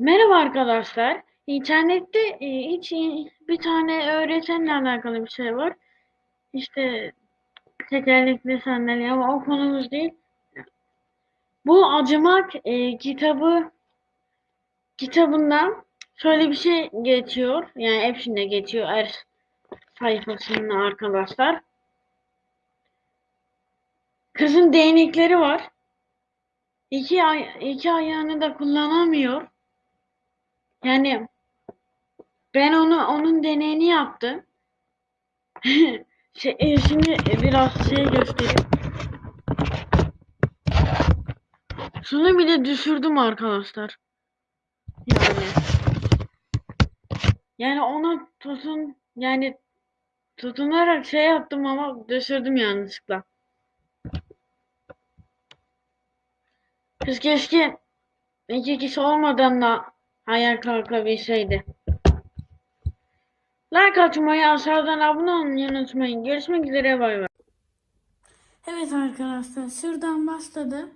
Merhaba arkadaşlar. İnternette e, hiç bir tane öğretmenle alakalı bir şey var. İşte tekerlekli sandalye ama o konumuz değil. Bu Acımak e, kitabı kitabından şöyle bir şey geçiyor. Yani hepsinde geçiyor her sayfasında arkadaşlar. Kızın değnekleri var. İki, ay iki ayağını da kullanamıyor. Yani ben onu onun deneyini yaptım. Şey, e, şimdi biraz şey göstereyim. Şunu bile düşürdüm arkadaşlar. Yani. Yani ona tutun yani tutunarak şey yaptım ama düşürdüm yanlışlıkla. Kız keşke iki kişi olmadan da ayağa kalkabilseydi. Like atmayı, aşağıdan abone olmayı unutmayın. Görüşmek üzere bay bay. Evet arkadaşlar şuradan başladı.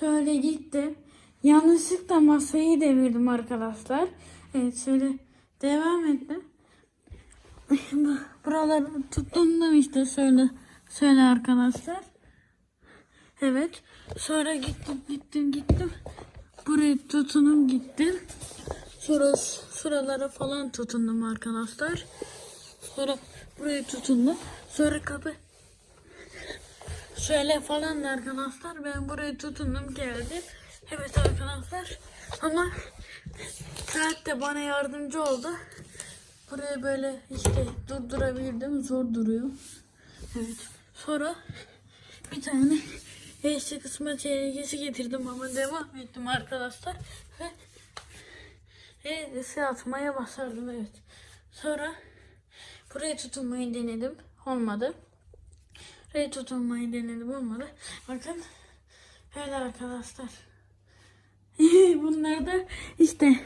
Şöyle gitti. Yanlışlıkla masayı devirdim arkadaşlar. Evet şöyle devam etti. Buraları tutundum işte şöyle şöyle arkadaşlar. Evet. Sonra gittim gittim gittim. Buraya tutunum gittim. Sonra şuralara falan tutundum arkadaşlar. Sonra buraya tutundum. Sonra kapı Şöyle falan da arkadaşlar ben buraya tutundum geldim. Evet arkadaşlar ama saat de bana yardımcı oldu. Buraya böyle işte durdurabildim. Zor duruyor. Evet. Sonra bir tane eşli kısma çeyresi getirdim ama devam ettim arkadaşlar. Ve E'si atmaya başardım evet. Sonra buraya tutunmayı denedim. Olmadı. Buraya tutunmayı denedim olmadı. Bakın öyle arkadaşlar. Bunlar da işte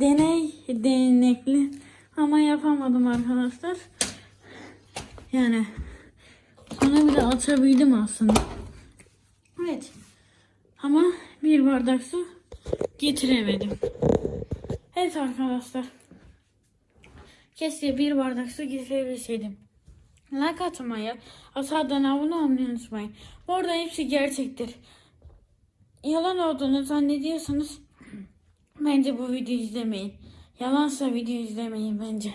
deney denekli ama yapamadım arkadaşlar. Yani onu bile açabildim aslında. Evet. Ama bir bardak su getiremedim. Evet arkadaşlar. Keşke bir bardak su getirebilseydim. Like atmayı, aşağıdan abone olmayı unutmayın. Bu arada hepsi gerçektir. Yalan olduğunu zannediyorsanız bence bu videoyu izlemeyin. Yalansa video izlemeyin bence.